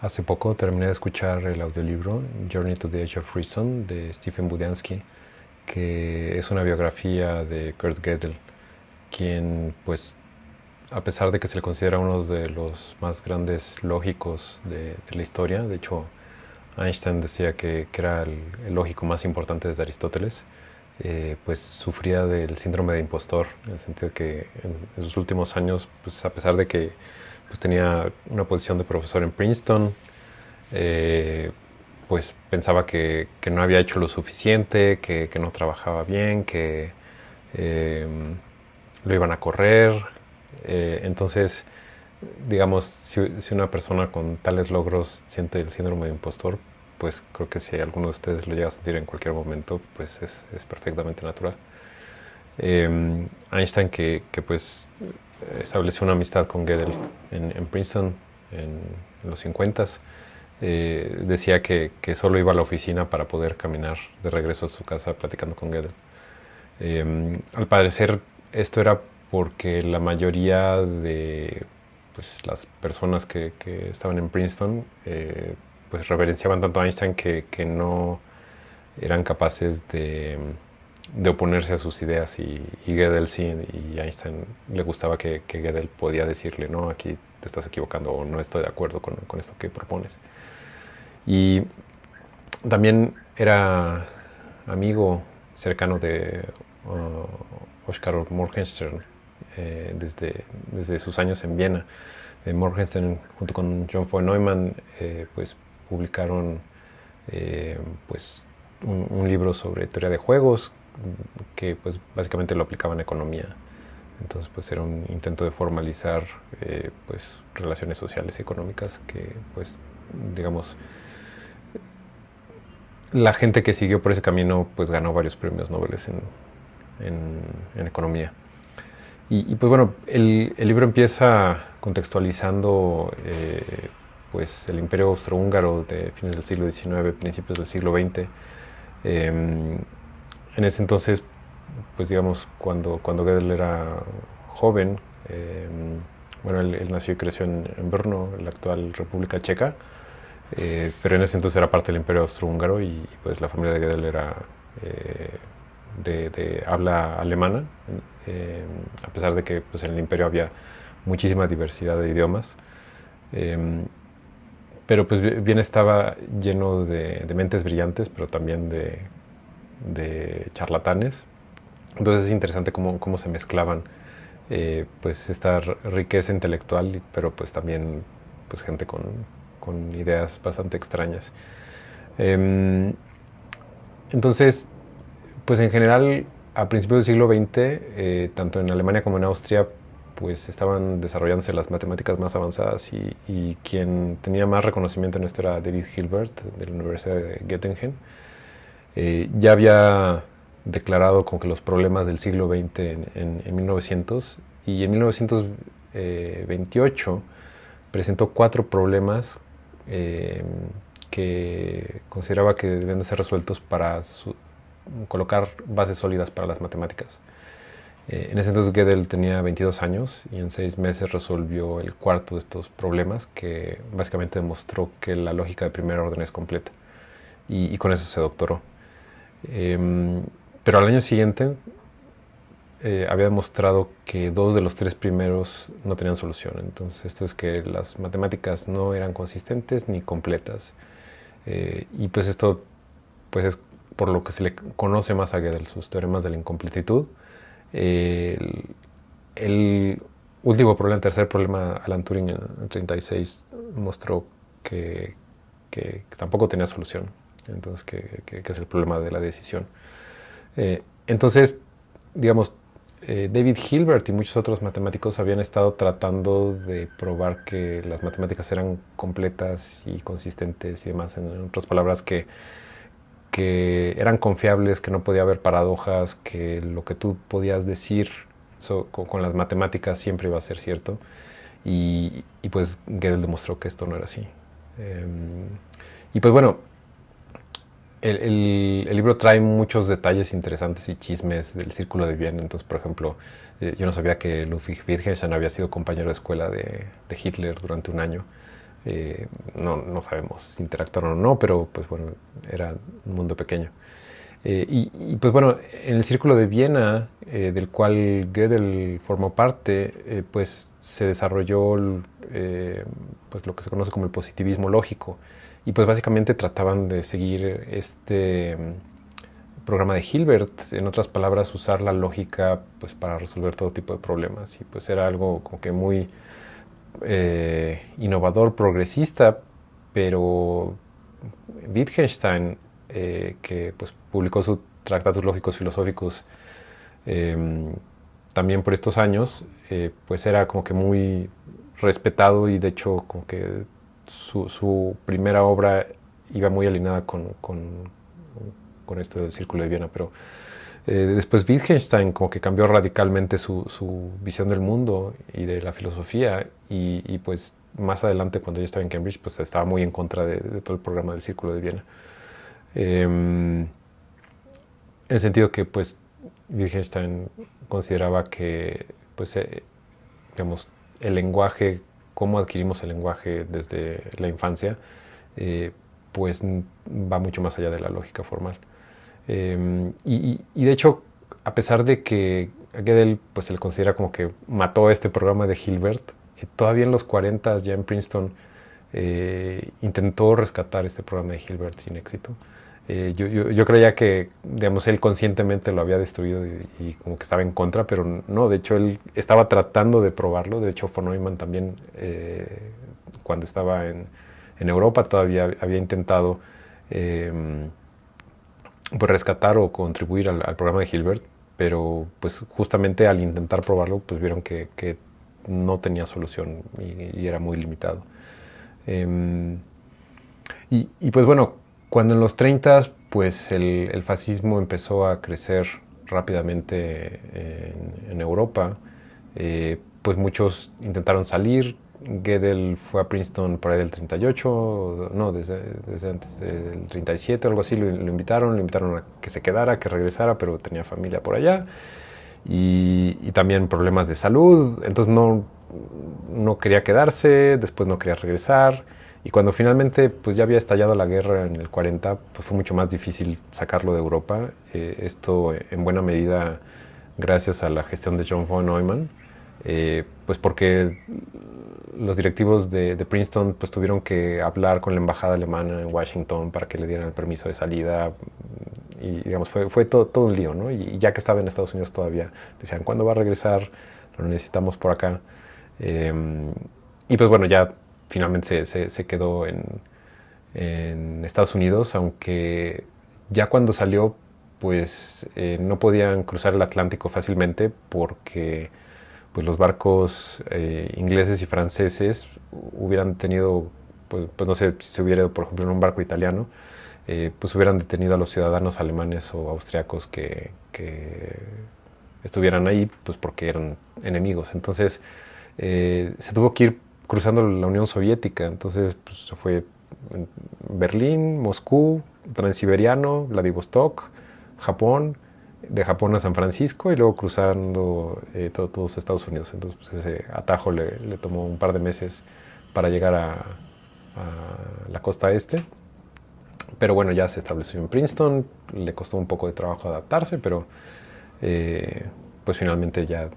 Hace poco terminé de escuchar el audiolibro Journey to the Edge of Reason de Stephen Budiansky, que es una biografía de Kurt Gödel, quien, pues, a pesar de que se le considera uno de los más grandes lógicos de, la historia, de hecho, Einstein decía que, era el, lógico más importante desde Aristóteles, eh, pues sufría del síndrome de impostor, en el sentido que en, en sus últimos años, pues a pesar de que pues tenía una posición de profesor en Princeton, eh, pues pensaba que, no había hecho lo suficiente, que, no trabajaba bien, que em, lo iban a correr. Eh, entonces, digamos, si, una persona con tales logros siente el síndrome de impostor, pues creo que si alguno de ustedes lo llega a sentir en cualquier momento, pues es, perfectamente natural. Em, Einstein, que, que pues estableció una amistad con Gödel en, Princeton en, los 50 eh, decía que, solo iba a la oficina para poder caminar de regreso a su casa platicando con Gödel. Em, al parecer esto era porque la mayoría de pues, las personas que, estaban en Princeton eh, pues reverenciaban tanto a Einstein que no eran capaces de de oponerse a sus ideas y, y Gödel sí, y Einstein le gustaba que, que, Gödel podía decirle, no, aquí te estás equivocando o no estoy de acuerdo con, con esto que propones. Y también era amigo cercano de uh, Oskar Morgenstern eh, desde, desde sus años en Viena. Eh, Morgenstern junto con John von Neumann eh, pues publicaron pues un, libro sobre teoría de juegos que pues básicamente lo aplicaba en economía. Entonces pues era un intento de formalizar eh, pues relaciones sociales y económicas que pues digamos la gente que siguió por ese camino pues ganó varios premios Nobel en, en, economía. Y, pues bueno, el, el, libro empieza contextualizando eh, pues el imperio austrohúngaro de fines del siglo XIX, principios del siglo XX, en ese entonces, pues digamos, cuando, cuando Gödel era joven, em, bueno, él, nació y creció en, Brno, la actual República Checa, eh, pero en ese entonces era parte del Imperio Austrohúngaro y pues la familia de Gödel era eh, de, habla alemana, em, a pesar de que pues, en el imperio había muchísima diversidad de idiomas. Em, pero pues bien estaba lleno de mentes brillantes, pero también de, de charlatanes. Entonces es interesante cómo, cómo se mezclaban eh, pues esta riqueza intelectual, pero pues también pues gente con, con ideas bastante extrañas. Em, entonces, pues en general, a principios del siglo XX, eh, tanto en Alemania como en Austria, pues estaban desarrollándose las matemáticas más avanzadas y, y, quien tenía más reconocimiento en esto era David Hilbert de la Universidad de Göttingen. Eh, ya había declarado como que los problemas del siglo XX en, 1900 y en 1928 presentó cuatro problemas eh, que consideraba que debían de ser resueltos para colocar bases sólidas para las matemáticas. Eh, en ese entonces Gödel tenía 22 años y en seis meses resolvió el cuarto de estos problemas que básicamente demostró que la lógica de primer orden es completa y con eso se doctoró. Em, pero al año siguiente eh, había demostrado que dos de los tres primeros no tenían solución. Entonces esto es que las matemáticas no eran consistentes ni completas. Eh, y pues esto pues es por lo que se le conoce más a Gödel, sus teoremas de la incompletitud. el, último problema, el tercer problema, Alan Turing en el 36 mostró que, que tampoco tenía solución entonces que, es el problema de la decisión. Eh, entonces, digamos, eh, David Hilbert y muchos otros matemáticos habían estado tratando de probar que las matemáticas eran completas y consistentes y demás, en otras palabras, que, que eran confiables, que no podía haber paradojas, que lo que tú podías decir con, las matemáticas siempre iba a ser cierto. Y, pues Gödel demostró que esto no era así. Em, y pues bueno, el, libro trae muchos detalles interesantes y chismes del círculo de Viena. Entonces, por ejemplo, eh, yo no sabía que Ludwig Wittgenstein había sido compañero de escuela de, Hitler durante un año. no, no, sabemos si interactuaron o no, pero pues bueno, era un mundo pequeño. Y, y, pues bueno, en el círculo de Viena, del cual Gödel formó parte, pues se desarrolló pues lo que se conoce como el positivismo lógico. Y pues básicamente trataban de seguir este programa de Hilbert, en otras palabras, usar la lógica pues, para resolver todo tipo de problemas. Y pues era algo como que muy eh, innovador, progresista, pero Wittgenstein, eh, que pues, publicó sus Tratados Lógicos Filosóficos em, también por estos años, eh, pues era como que muy respetado y de hecho como que su, primera obra iba muy alineada con, con esto del Círculo de Viena, pero eh, después Wittgenstein como que cambió radicalmente su, su, visión del mundo y de la filosofía y, pues más adelante cuando yo estaba en Cambridge pues estaba muy en contra de, todo el programa del Círculo de Viena. Em, en el sentido que pues Wittgenstein consideraba que pues eh, digamos el lenguaje, cómo adquirimos el lenguaje desde la infancia, eh, pues va mucho más allá de la lógica formal. Em, y, de hecho, a pesar de que Gödel pues, se le considera como que mató este programa de Hilbert, eh, todavía en los 40 ya en Princeton eh, intentó rescatar este programa de Hilbert sin éxito. Eh, yo, yo, creía que, digamos, él conscientemente lo había destruido y, como que estaba en contra, pero no, de hecho él estaba tratando de probarlo. De hecho, von Neumann también, cuando estaba en, en, Europa, todavía había intentado em, pues, rescatar o contribuir al, programa de Hilbert, pero pues justamente al intentar probarlo, pues vieron que, no tenía solución y, era muy limitado. Em, y, pues bueno, cuando en los 30 pues el, fascismo empezó a crecer rápidamente en, Europa, eh, pues muchos intentaron salir, Gödel fue a Princeton por ahí del 38, no, desde, antes del 37 o algo así, lo, invitaron, lo invitaron a que se quedara, que regresara, pero tenía familia por allá. Y, también problemas de salud, entonces no, no quería quedarse, después no quería regresar y cuando finalmente pues ya había estallado la guerra en el 40, pues fue mucho más difícil sacarlo de Europa, eh, esto en buena medida gracias a la gestión de John von Neumann, eh, pues porque los directivos de, Princeton pues tuvieron que hablar con la embajada alemana en Washington para que le dieran el permiso de salida y digamos fue, fue todo, todo un lío, ¿no? Y, ya que estaba en Estados Unidos todavía decían, ¿cuándo va a regresar? Lo necesitamos por acá. Em, y pues bueno, ya finalmente se, quedó en, Estados Unidos, aunque ya cuando salió pues eh, no podían cruzar el Atlántico fácilmente porque pues los barcos eh, ingleses y franceses hubieran tenido, pues, pues, no sé si se hubiera por ejemplo, en un barco italiano, eh, pues hubieran detenido a los ciudadanos alemanes o austriacos que, estuvieran ahí, pues porque eran enemigos. Entonces eh, se tuvo que ir cruzando la Unión Soviética, entonces pues, fue Berlín, Moscú, Transiberiano, Vladivostok, Japón, de Japón a San Francisco y luego cruzando eh, todos Estados Unidos. Entonces pues, ese atajo le, le, tomó un par de meses para llegar a, la costa este. Pero bueno, ya se estableció en Princeton, le costó un poco de trabajo adaptarse, pero eh, pues finalmente ya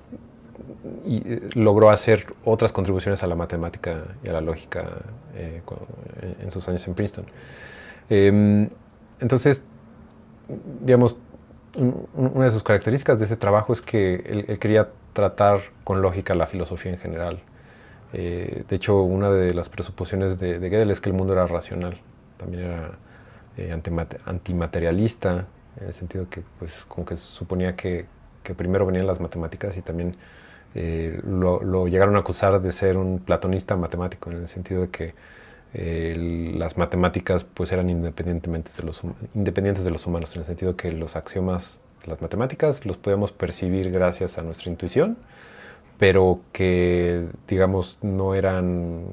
y, eh, logró hacer otras contribuciones a la matemática y a la lógica en sus años en Princeton. Em, entonces, digamos, una de sus características de ese trabajo es que él, quería tratar con lógica la filosofía en general. Eh, de hecho, una de las presuposiciones de, de, Gödel es que el mundo era racional, también era eh, antimaterialista, en el sentido que, pues, suponía que, que primero venían las matemáticas y también eh, lo, llegaron a acusar de ser un platonista matemático, en el sentido de que las matemáticas pues eran independientes de, los, independientes de los humanos, en el sentido que los axiomas de las matemáticas los podemos percibir gracias a nuestra intuición, pero que digamos no eran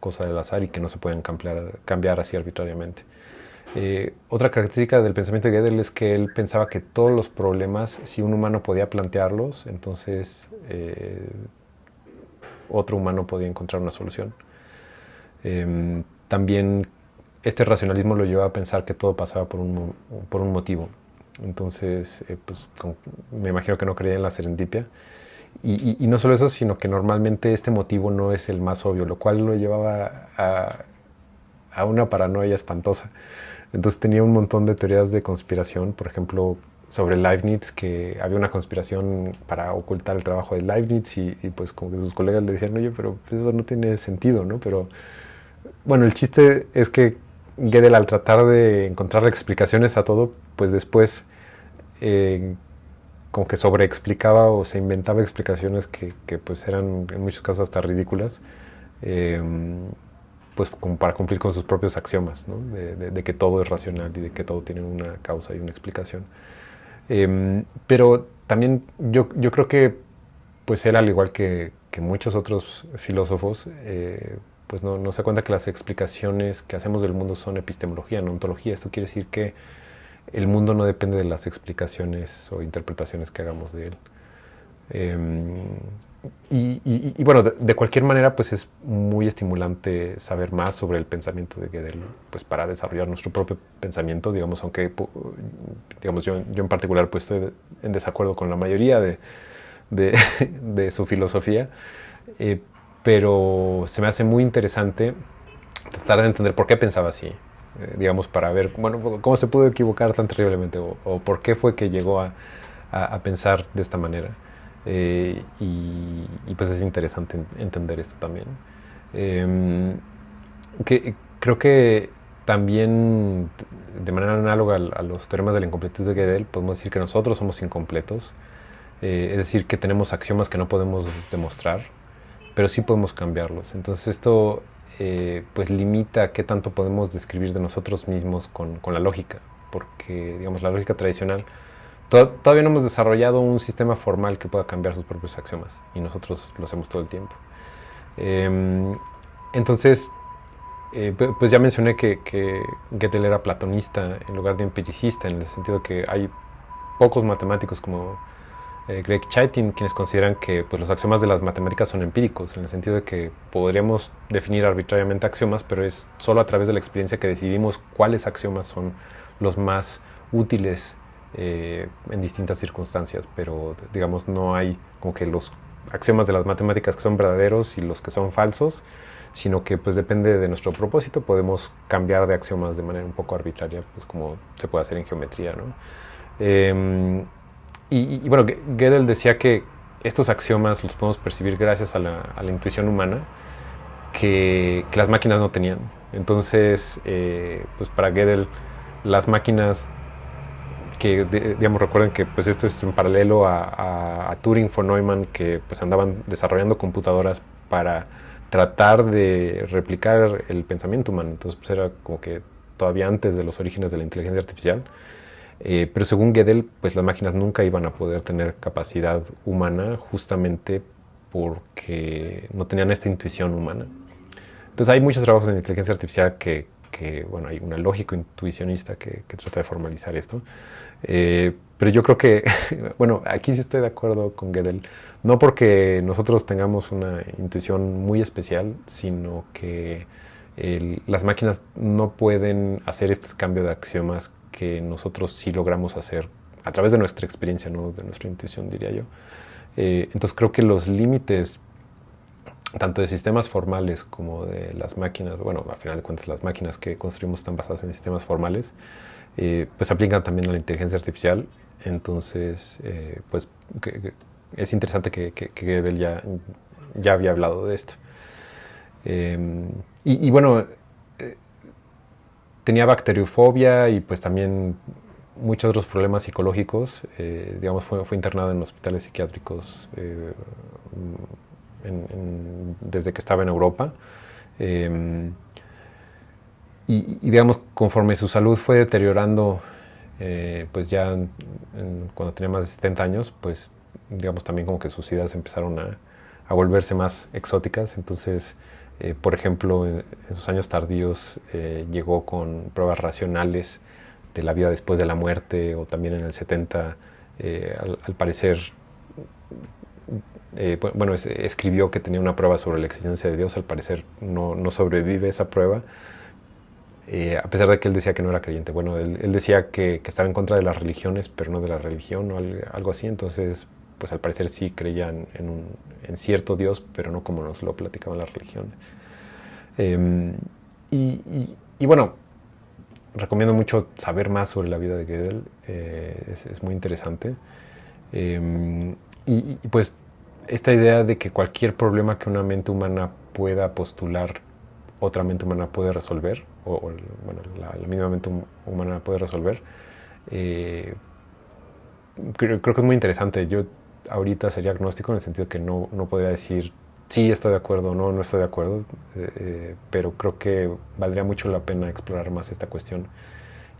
cosa del azar y que no se pueden cambiar, cambiar así arbitrariamente. Eh, otra característica del pensamiento de Gödel es que él pensaba que todos los problemas, si un humano podía plantearlos, entonces eh, otro humano podía encontrar una solución. Em, también este racionalismo lo llevaba a pensar que todo pasaba por un, por un motivo. Entonces, eh, pues me imagino que no creía en la serendipia. Y, y, no solo eso, sino que normalmente este motivo no es el más obvio, lo cual lo llevaba a, a una paranoia espantosa. Entonces tenía un montón de teorías de conspiración, por ejemplo, sobre Leibniz, que había una conspiración para ocultar el trabajo de Leibniz y, pues como que sus colegas le decían, oye, pero eso no tiene sentido, ¿no? Pero bueno, el chiste es que Gödel al tratar de encontrar explicaciones a todo, pues después eh, como que sobreexplicaba o se inventaba explicaciones que, pues eran en muchos casos hasta ridículas. Eh, pues como para cumplir con sus propios axiomas, ¿no? de, que todo es racional y de que todo tiene una causa y una explicación. Em, pero también yo, yo, creo que pues él, al igual que, muchos otros filósofos, eh, pues no, no, se cuenta que las explicaciones que hacemos del mundo son epistemología, no ontología. Esto quiere decir que el mundo no depende de las explicaciones o interpretaciones que hagamos de él. Em, y, bueno, de, cualquier manera, pues es muy estimulante saber más sobre el pensamiento de Gödel, pues para desarrollar nuestro propio pensamiento, digamos, aunque, digamos, yo, yo en particular pues estoy en desacuerdo con la mayoría de, de, su filosofía, eh, pero se me hace muy interesante tratar de entender por qué pensaba así, eh, digamos, para ver, bueno, cómo se pudo equivocar tan terriblemente o, por qué fue que llegó a, a pensar de esta manera. Eh, y, pues es interesante entender esto también. Em, que, creo que también, de manera análoga a, los temas de la incompletitud de Gödel, podemos decir que nosotros somos incompletos, eh, es decir, que tenemos axiomas que no podemos demostrar, pero sí podemos cambiarlos. Entonces esto eh, pues limita qué tanto podemos describir de nosotros mismos con, con la lógica, porque digamos la lógica tradicional todavía no hemos desarrollado un sistema formal que pueda cambiar sus propios axiomas y nosotros lo hacemos todo el tiempo. Em, entonces, eh, pues ya mencioné que, que era platonista en lugar de empiricista, en el sentido que hay pocos matemáticos como eh, Greg Chaitin quienes consideran que pues, los axiomas de las matemáticas son empíricos, en el sentido de que podríamos definir arbitrariamente axiomas, pero es solo a través de la experiencia que decidimos cuáles axiomas son los más útiles eh, en distintas circunstancias, pero digamos no hay como que los axiomas de las matemáticas que son verdaderos y los que son falsos, sino que pues depende de nuestro propósito, podemos cambiar de axiomas de manera un poco arbitraria, pues como se puede hacer en geometría. ¿no? Em, y, bueno, Gödel decía que estos axiomas los podemos percibir gracias a la, intuición humana que, las máquinas no tenían. Entonces, eh, pues para Gödel las máquinas que digamos recuerden que pues esto es en paralelo a, Turing von Neumann que pues andaban desarrollando computadoras para tratar de replicar el pensamiento humano. Entonces pues era como que todavía antes de los orígenes de la inteligencia artificial. Eh, pero según Gödel pues las máquinas nunca iban a poder tener capacidad humana justamente porque no tenían esta intuición humana. Entonces hay muchos trabajos en inteligencia artificial que, que bueno, hay una lógico intuicionista que, trata de formalizar esto. Eh, pero yo creo que, bueno, aquí sí estoy de acuerdo con Gödel, no porque nosotros tengamos una intuición muy especial, sino que las máquinas no pueden hacer este cambio de axiomas que nosotros sí logramos hacer a través de nuestra experiencia, no de nuestra intuición, diría yo. Eh, entonces creo que los límites tanto de sistemas formales como de las máquinas, bueno, a final de cuentas las máquinas que construimos están basadas en sistemas formales, eh, pues aplican también a la inteligencia artificial. Entonces, eh, pues es interesante que, que, ya, ya había hablado de esto. Em, y, bueno, eh, tenía bacteriofobia y pues también muchos otros problemas psicológicos. digamos, fue, fue, internado en hospitales psiquiátricos desde que estaba en Europa. Em, y, digamos, conforme su salud fue deteriorando, eh, pues ya cuando tenía más de 70 años, pues digamos también como que sus ideas empezaron a, volverse más exóticas. Entonces, eh, por ejemplo, en, sus años tardíos eh, llegó con pruebas racionales de la vida después de la muerte, o también en el 70, al, parecer eh, bueno, escribió que tenía una prueba sobre la existencia de Dios, al parecer no, no sobrevive esa prueba, eh, a pesar de que él decía que no era creyente. Bueno, él, decía que, que, estaba en contra de las religiones, pero no de la religión o algo así, entonces, pues al parecer sí creían en, un, en cierto Dios, pero no como nos lo platicaban las religiones. Em, y, y, bueno, recomiendo mucho saber más sobre la vida de Gödel, eh, es, es, muy interesante. Em, y, pues esta idea de que cualquier problema que una mente humana pueda postular, otra mente humana puede resolver, o, bueno, la, misma mente humana puede resolver, eh, creo, que es muy interesante. Yo ahorita sería agnóstico en el sentido que no, no podría decir sí estoy de acuerdo o no, no estoy de acuerdo, eh, eh, pero creo que valdría mucho la pena explorar más esta cuestión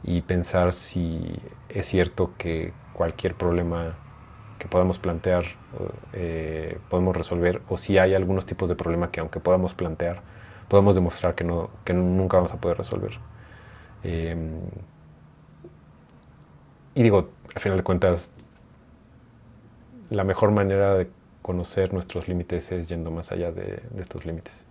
y pensar si es cierto que cualquier problema que podamos plantear eh, podemos resolver o si hay algunos tipos de problema que aunque podamos plantear podemos demostrar que, no, que nunca vamos a poder resolver. Em, y digo, al final de cuentas, la mejor manera de conocer nuestros límites es yendo más allá de, de estos límites.